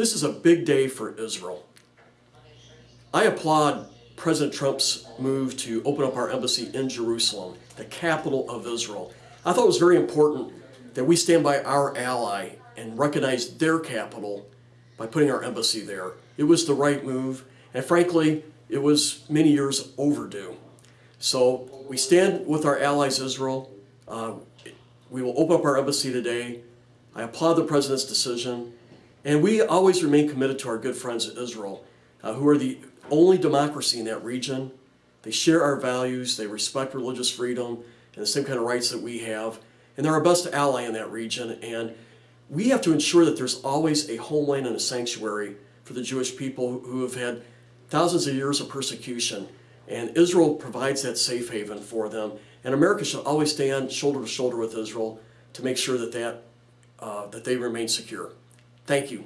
This is a big day for Israel. I applaud President Trump's move to open up our embassy in Jerusalem, the capital of Israel. I thought it was very important that we stand by our ally and recognize their capital by putting our embassy there. It was the right move, and frankly, it was many years overdue. So we stand with our allies Israel. Uh, we will open up our embassy today. I applaud the President's decision. And we always remain committed to our good friends Israel, uh, who are the only democracy in that region. They share our values, they respect religious freedom and the same kind of rights that we have. And they're our best ally in that region. And we have to ensure that there's always a homeland and a sanctuary for the Jewish people who have had thousands of years of persecution. And Israel provides that safe haven for them. And America should always stand shoulder to shoulder with Israel to make sure that, that, uh, that they remain secure. Thank you.